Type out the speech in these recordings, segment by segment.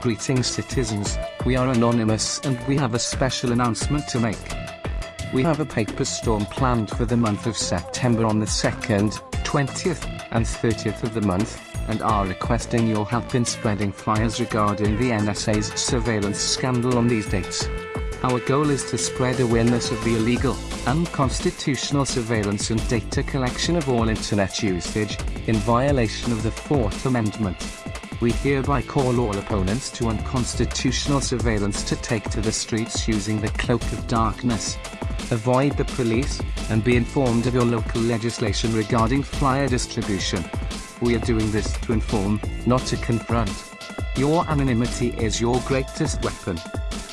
Greetings citizens, we are Anonymous and we have a special announcement to make. We have a paper storm planned for the month of September on the 2nd, 20th, and 30th of the month, and are requesting your help in spreading flyers regarding the NSA's surveillance scandal on these dates. Our goal is to spread awareness of the illegal, unconstitutional surveillance and data collection of all internet usage, in violation of the Fourth Amendment. We hereby call all opponents to unconstitutional surveillance to take to the streets using the cloak of darkness. Avoid the police, and be informed of your local legislation regarding flyer distribution. We are doing this to inform, not to confront. Your anonymity is your greatest weapon.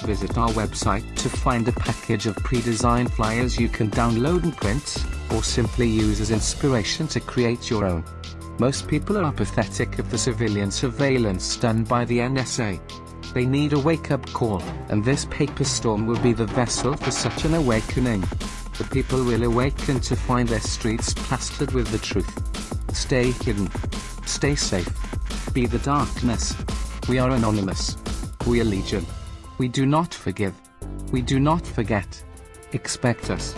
Visit our website to find a package of pre-designed flyers you can download and print, or simply use as inspiration to create your own. Most people are apathetic of the civilian surveillance done by the NSA. They need a wake-up call, and this paper storm will be the vessel for such an awakening. The people will awaken to find their streets plastered with the truth. Stay hidden. Stay safe. Be the darkness. We are anonymous. We are legion. We do not forgive. We do not forget. Expect us.